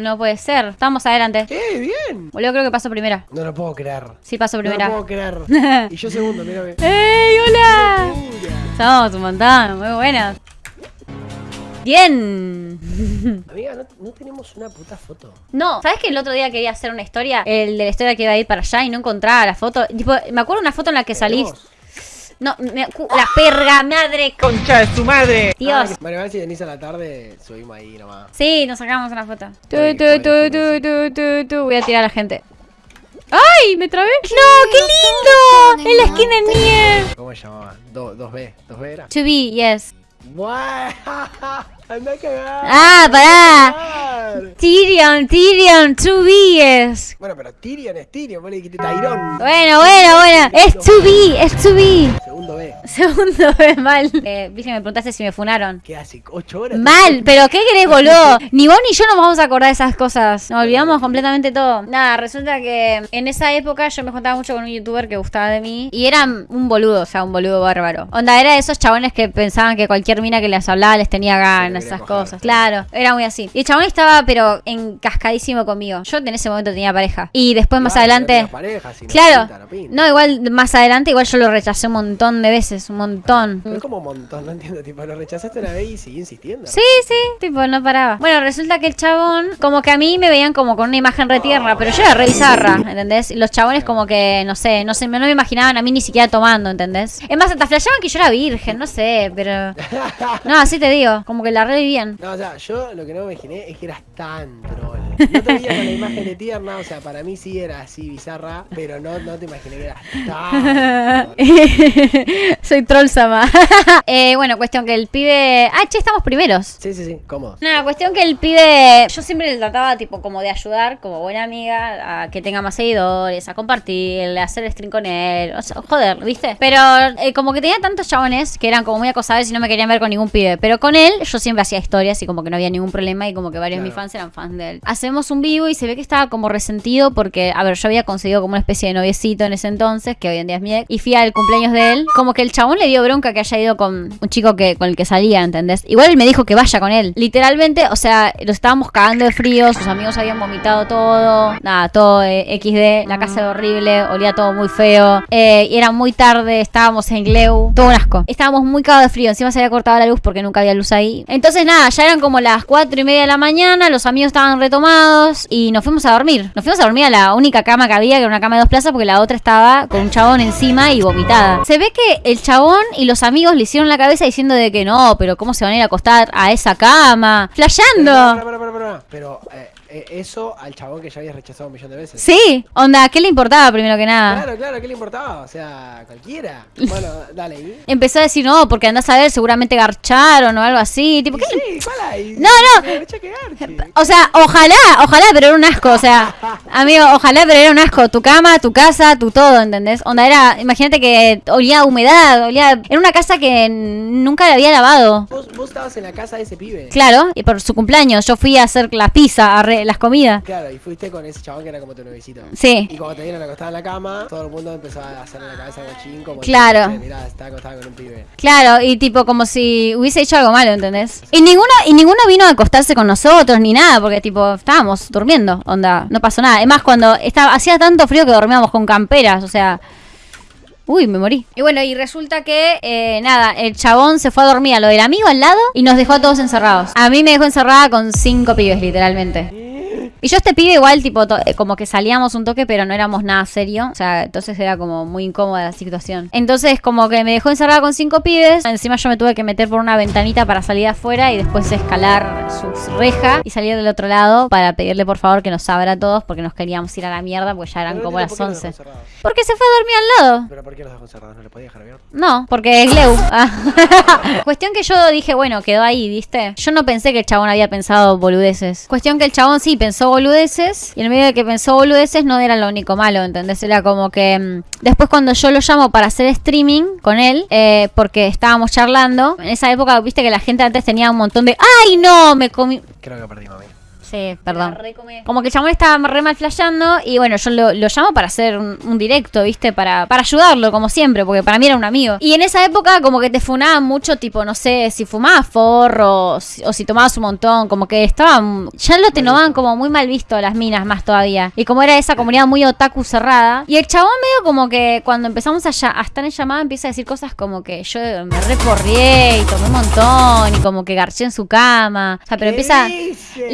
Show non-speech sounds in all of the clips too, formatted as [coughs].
no puede ser. Estamos adelante. ¡Eh, bien! Boludo, creo que paso primera. No lo puedo creer. Sí, paso No primera. lo puedo creer. [laughs] y yo segundo, mírame. ¡Ey, hola! Somos un montón, muy buenas. Bien. [laughs] Amiga, no, no tenemos una puta foto. No, ¿sabes que el otro día quería hacer una historia? El de la historia que iba a ir para allá y no encontraba la foto. Tipo, me acuerdo una foto en la que salís. No, me la perga, madre. ¡Concha de su madre! Dios. Bueno, a ver si venís a la tarde, subimos ahí nomás. Sí, nos sacamos una foto. Tu, tu, tu, tu, tu, tu, tu. Voy a tirar a la gente. ¡Ay! ¿Me trabé? ¡No! ¡Qué lindo! Es la skin de Nier. ¿Cómo se llamaba? Do- 2B. ¿2B era? To be, yes. ¡Buah! [laughs] ¡Anda a cagar! Ah, pará. Tyrion, Tyrion, to be, yes. Bueno, pero Tyrion es Tyrion, vos le dijiste Tyrone. Bueno, bueno, bueno. Es to be, es to be. Segundo B. [laughs] Segundo vez mal. Eh, Viste me preguntaste si me funaron. ¿Qué hace? ¿8 horas? Mal, [laughs] pero ¿qué querés, boludo? [laughs] Ni vos ni yo nos vamos a acordar de esas cosas. Nos olvidamos completamente todo. Nada, resulta que en esa época yo me juntaba mucho con un youtuber que gustaba de mí. Y era un boludo, o sea, un boludo bárbaro. Onda, era de esos chabones que pensaban que cualquier mina que les hablaba les tenía ganas, esas coger, cosas. Claro, era muy así. Y el chabón estaba, pero encascadísimo conmigo. Yo en ese momento tenía pareja. Y después más adelante. Claro. No, igual más adelante, igual yo lo rechacé un montón de veces, un montón. Es como un montón, no entiendo. Tipo, lo rechazaste una vez y seguí insistiendo. Sí, sí, tipo, no paraba. Bueno, resulta que el chabón, como que a mí me veían como con una imagen re tierna, pero yo era re bizarra, ¿entendés? Y los chabones como que, no sé, no sé, no me imaginaban a mí ni siquiera tomando, ¿entendés? Es más, hasta flasheaban que yo era virgen, no sé, pero... [laughs] No, así te digo, como que la revivían. No, o sea, yo lo que no me imaginé es que eras tan troll. [laughs] No te veía con la imagen de tierna, o sea, para mí sí era así bizarra, pero no, no te imaginé que eras [laughs] tan. Soy troll sama. [laughs] eh, bueno, cuestión que el pibe... Ah, che, estamos primeros. Sí, sí, sí, cómodo. Nada, cuestión que el pibe, yo siempre le trataba tipo como de ayudar, como buena amiga, a que tenga más seguidores, a compartir, a hacer stream con él, o sea, joder, ¿viste? Pero eh, como que tenía tantos chabones que eran como muy acosadores y no me querían ver con ningún pibe, pero con él yo siempre hacía historias y como que no había ningún problema y como que varios de mis fans eran fans de él. Hacemos un vivo y se ve que estaba como resentido porque, a ver, yo había conseguido como una especie de noviecito en ese entonces, que hoy en día es mi ex, y fui al cumpleaños de él, como que el chabón le dio bronca que haya ido con un chico que con el que salía, ¿entendés? Igual él me dijo que vaya con él. Literalmente, o sea, lo estábamos cagando de frío, sus amigos habían vomitado todo, nada, todo eh, XD, la casa era horrible, olía todo muy feo, eh, y era muy tarde, estábamos en Gleu, todo un asco. Estábamos muy cagados de frío, encima se había cortado la luz porque nunca había luz ahí. Entonces nada, ya eran como las cuatro y media de la mañana, los amigos estaban retomados y nos fuimos a dormir. Nos fuimos a dormir a la única cama que había, que era una cama de dos plazas, porque la otra estaba con un chabón encima y vomitada. Se ve que el chabón y los amigos le hicieron la cabeza diciendo de que no, pero ¿cómo se van a ir a acostar a esa cama? ¡Flayando! Pero eh, eso al chabón que ya habías rechazado un millón de veces. Sí, onda, ¿qué le importaba primero que nada? Claro, claro, ¿qué le importaba? O sea, cualquiera. Bueno, [laughs] dale ahí. Empezó a decir, no, porque andás a ver, seguramente garcharon o algo así. Tipo, ¿qué le Sí, ¿cuál hay? No, no. O sea, ojalá, ojalá, pero era un asco. O sea, [laughs] amigo, ojalá, pero era un asco. Tu cama, tu casa, tu todo, ¿entendés? Onda era, imagínate que olía a humedad, olía. Era una casa que nunca la había lavado. Vos, vos estabas en la casa de ese pibe. Claro, y por su cumpleaños yo fui a hacer la pizza, a re- las comidas. Claro, y fuiste con ese chabón que era como tu novicito. Sí. Y cuando te vieron acostada en la cama, todo el mundo empezó a hacerle la cabeza cochín como Claro. "Che, Mirá, está acostada con un pibe. Claro, y tipo como si hubiese hecho algo malo, ¿entendés? Y ninguno, y ninguno vino a acostarse con nosotros ni nada, porque tipo, estábamos durmiendo, onda, no pasó nada. Es más, cuando estaba, hacía tanto frío que dormíamos con camperas, o sea. Uy, me morí. Y bueno, y resulta que, eh, nada, el chabón se fue a dormir a lo del amigo al lado y nos dejó a todos encerrados. A mí me dejó encerrada con cinco pibes, literalmente. Y yo este pibe igual, tipo, eh, como que salíamos un toque, pero no éramos nada serio. O sea, entonces era como muy incómoda la situación. Entonces, como que me dejó encerrada con cinco pibes. Encima yo me tuve que meter por una ventanita para salir afuera y después escalar su reja y salir del otro lado para pedirle por favor que nos abra a todos porque nos queríamos ir a la mierda porque ya eran Pero como las por qué los 11. dejó cerrados. Porque se fue a dormir al lado. Pero ¿por qué los dejó cerrados? ¿No le podía dejar abierto? No, porque es Gleu. Ah. [laughs] Cuestión que yo dije, bueno, quedó ahí, ¿viste? Yo no pensé que el chabón había pensado boludeces. Cuestión que el chabón sí pensó boludeces. Y en medio de que pensó boludeces no era lo único malo, ¿entendés? Era como que... mm, después cuando yo lo llamo para hacer streaming con él, eh, porque estábamos charlando, en esa época, viste que la gente antes tenía un montón de... ¡Ay, no! Me comí... Creo que perdimos, amigo. Sí, perdón. Como que el chabón estaba re mal flasheando y bueno, yo lo, lo llamo para hacer un, un directo, ¿viste? Para, para ayudarlo, como siempre, porque para mí era un amigo. Y en esa época como que te funaban mucho, tipo, no sé, si fumabas forro o si, o si tomabas un montón, como que estaban, ya lo te novaban como muy mal visto a las minas más todavía. Y como era esa comunidad muy otaku cerrada. Y el chabón medio como que cuando empezamos a, ya- a estar en llamada empieza a decir cosas como que yo me recorrié y tomé un montón y como que garché en su cama. O sea, pero ¿Qué empieza... dice?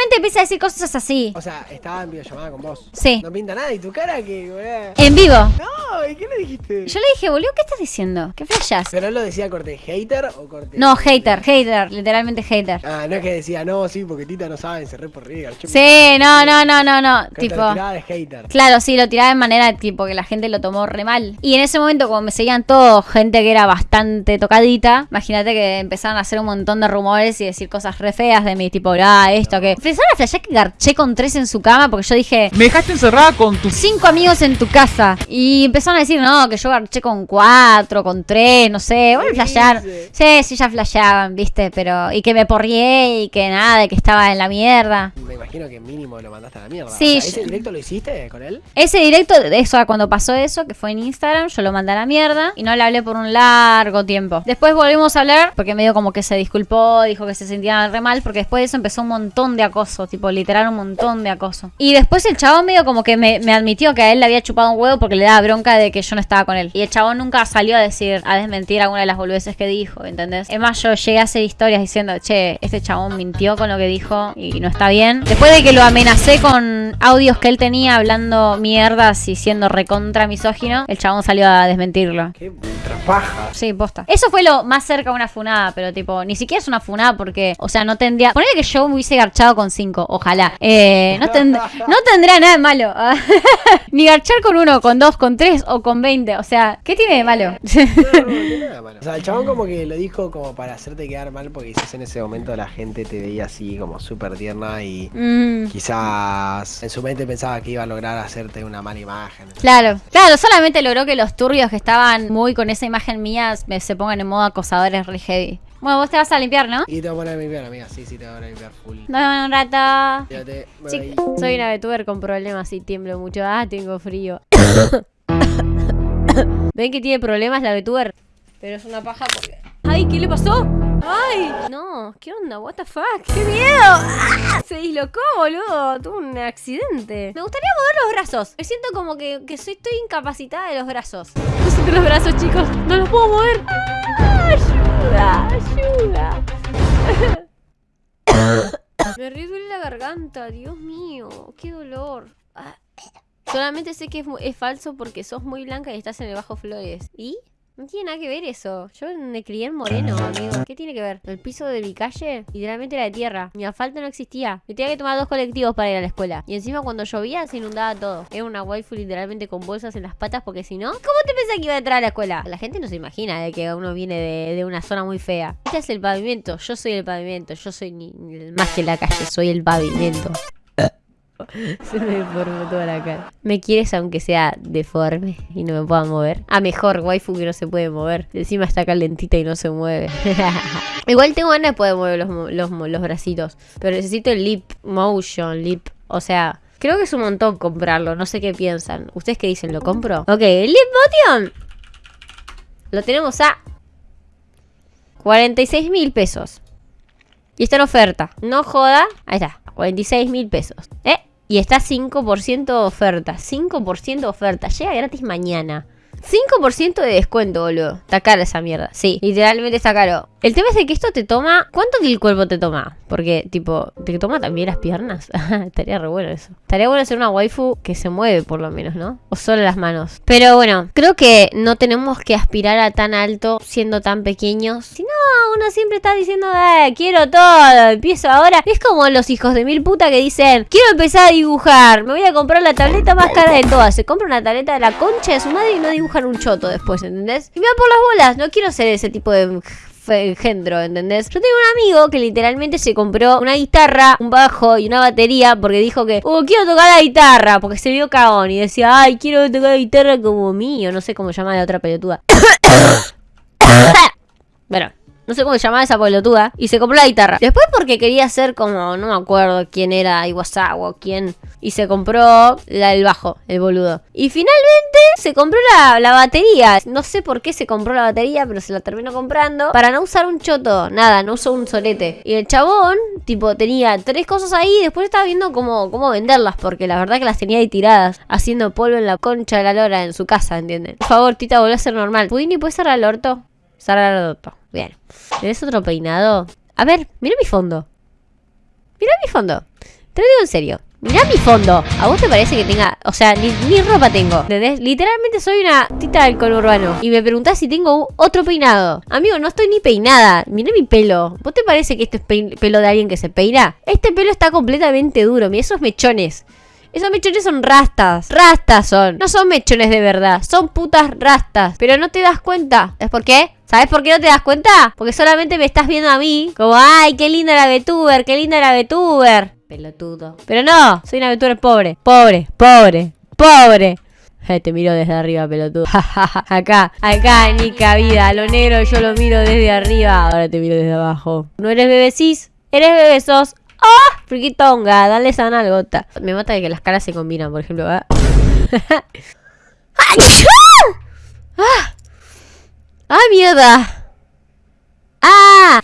Literalmente empieza a decir cosas así. O sea, estaba en videollamada con vos. Sí. No pinta nada. ¿Y tu cara que, boludo? En vivo. No, ¿y qué le dijiste? Yo le dije, boludo, ¿qué estás diciendo? ¿Qué flashas? Pero él lo decía corte hater o corte. No, hater, hater, literalmente hater. Ah, no es que decía, no, sí, porque Tita no sabe, re por riga. Sí, no, no, no, no, no. Tipo. lo tiraba de hater. Claro, sí, lo tiraba de manera tipo que la gente lo tomó re mal. Y en ese momento, como me seguían todos, gente que era bastante tocadita, imagínate que empezaron a hacer un montón de rumores y decir cosas re feas de mí, tipo, ah, esto, que. Empezaron a flashear que garché con tres en su cama porque yo dije, Me dejaste encerrada con tus cinco amigos en tu casa. Y empezaron a decir, no, que yo garché con cuatro, con tres, no sé. Bueno, ¿Qué flashear. Sí, sí, ya flasheaban, viste, pero. Y que me porrié y que nada, que estaba en la mierda. Me imagino que mínimo lo mandaste a la mierda. Sí, O sea, ¿Ese yo- directo lo hiciste con él? Ese directo, eso, cuando pasó eso, que fue en Instagram, yo lo mandé a la mierda y no le hablé por un largo tiempo. Después volvimos a hablar porque medio como que se disculpó, dijo que se sentía re mal, porque después de eso empezó un montón de tipo literal un montón de acoso. Y después el chabón medio como que me, me admitió que a él le había chupado un huevo porque le daba bronca de que yo no estaba con él. Y el chabón nunca salió a decir, a desmentir alguna de las boludeces que dijo, ¿entendés? Es más, yo llegué a hacer historias diciendo, che, este chabón mintió con lo que dijo y no está bien. Después de que lo amenacé con audios que él tenía hablando mierdas y siendo recontra misógino, el chabón salió a desmentirlo. Qué ultrapaja. Sí, posta. Eso fue lo más cerca a una funada, pero tipo, ni siquiera es una funada porque, o sea, no tendría. Ponele que yo me hubiese garchado con cinco, ojalá. Eh, no, tend- no tendría nada de malo. [laughs] ni garchar con uno, con dos, con tres o con veinte. O sea, ¿qué tiene de malo? No, no, [laughs] nada malo. O sea, el chabón como que lo dijo como para hacerte quedar mal porque quizás en ese momento la gente te veía así como súper tierna y Mm, quizás en su mente pensaba que iba a lograr hacerte una mala imagen. Claro, claro, solamente logró que los turbios que estaban muy con esa imagen mía me- se pongan en modo acosadores re heavy. Bueno, vos te vas a limpiar, ¿no? Y te voy a poner a limpiar, amiga. Sí, sí, te voy a poner a limpiar full. Dame un rato. Fíjate, soy una VTuber con problemas y tiemblo mucho. Ah, tengo frío. [coughs] ¿Ven que tiene problemas la VTuber? Pero es una paja porque... ¡Ay, qué le pasó! ¡Ay! No, ¿qué onda? ¿What the fuck? ¡Qué miedo! ¡Ah! Se dislocó, boludo. Tuvo un accidente. Me gustaría mover los brazos. Me siento como que, que soy, estoy incapacitada de los brazos. [laughs] No siento los brazos, chicos. No los puedo mover. ¡Ah! ¡Ayuda! ¡Ayuda! [coughs] Me re duele la garganta, Dios mío, qué dolor. Ah. Solamente sé que es, es falso porque sos muy blanca y estás en el Bajo Flores. ¿Y? No tiene nada que ver eso. Yo me crié en Moreno, amigo. ¿Qué tiene que ver? El piso de mi calle literalmente era de tierra. Mi asfalto no existía. Me tenía que tomar dos colectivos para ir a la escuela. Y encima cuando llovía se inundaba todo. Era una waifu literalmente con bolsas en las patas porque si no, ¿cómo te pensás que iba a entrar a la escuela? La gente no se imagina de que uno viene de, de una zona muy fea. Este es el pavimento. Yo soy el pavimento. Yo soy ni- ni- más que la calle. Soy el pavimento. [laughs] Se me deformó toda la cara. ¿Me quieres aunque sea deforme y no me pueda mover? Ah, mejor, waifu que no se puede mover. Encima está calentita y no se mueve. [laughs] Igual tengo ganas de poder mover los, los, los bracitos. Pero necesito el lip motion, lip. O sea, creo que es un montón comprarlo. No sé qué piensan. ¿Ustedes qué dicen? ¿Lo compro? Ok, el lip motion. Lo tenemos a 46 mil pesos. Y está en oferta. No joda. Ahí está. 46 mil pesos. ¿Eh? Y está 5% oferta. 5% oferta. Llega gratis mañana. 5% de descuento, boludo. Está cara esa mierda. Sí, literalmente está caro. El tema es de que esto te toma. ¿Cuánto del cuerpo te toma? Porque, tipo, ¿te toma también las piernas? [laughs] Estaría re bueno eso. Estaría bueno ser una waifu que se mueve, por lo menos, ¿no? O solo las manos. Pero bueno, creo que no tenemos que aspirar a tan alto siendo tan pequeños. Si no, uno siempre está diciendo, eh, quiero todo, empiezo ahora. Es como los hijos de mil puta que dicen, quiero empezar a dibujar, me voy a comprar la tableta más cara de todas. Se compra una tableta de la concha de su madre y no dibujan un choto después, ¿entendés? Y me va por las bolas, no quiero ser ese tipo de engendro, ¿entendés? Yo tengo un amigo que literalmente se compró una guitarra, un bajo y una batería porque dijo que, oh, quiero tocar la guitarra, porque se vio cagón y decía, ay, quiero tocar la guitarra como mío, no sé cómo llama la otra pelotuda. [coughs] bueno, No sé cómo se llamaba esa pelotuda. Y se compró la guitarra. Después porque quería ser como, no me acuerdo quién era Iwasawa quién. Y se compró la, el bajo, el boludo. Y finalmente se compró la, la batería. No sé por qué se compró la batería, pero se la terminó comprando. Para no usar un choto. Nada, no usó un solete. Y el chabón, tipo, tenía tres cosas ahí. Y después estaba viendo cómo, cómo venderlas. Porque la verdad que las tenía ahí tiradas. Haciendo polvo en la concha de la lora en su casa, ¿entienden? Por favor, tita, volvió a ser normal. ¿Pudini puede cerrar el orto? Cerrar el orto. Bien. ¿Tenés otro peinado? A ver, mira mi fondo. Mira mi fondo. Te lo digo en serio. Mira mi fondo. ¿A vos te parece que tenga.? O sea, ni, ropa tengo. ¿Entendés? Literalmente soy una tita del conurbano. Y me preguntás si tengo otro peinado. Amigo, no estoy ni peinada. Mira mi pelo. ¿Vos te parece que esto es pelo de alguien que se peina? Este pelo está completamente duro. Mira esos mechones. Esos mechones son rastas. Rastas son. No son mechones de verdad. Son putas rastas. Pero no te das cuenta. ¿Es por qué? ¿Sabes por qué no te das cuenta? Porque solamente me estás viendo a mí. Como, ay, qué linda la VTuber, qué linda la VTuber. Pelotudo. Pero no, soy una VTuber pobre. Pobre, pobre, pobre. Eh, te miro desde arriba, pelotudo. [laughs] acá, acá, ni cabida. Lo negro yo lo miro desde arriba. Ahora te miro desde abajo. ¿No eres bebecis? ¿Eres bebesos? ¡Ah! Friquitonga, dale esa nalgota. Me mata de que las caras se combinan, por ejemplo. [laughs] ¡Ay! ¡Ah! ¡Ah, mierda! ¡Ah!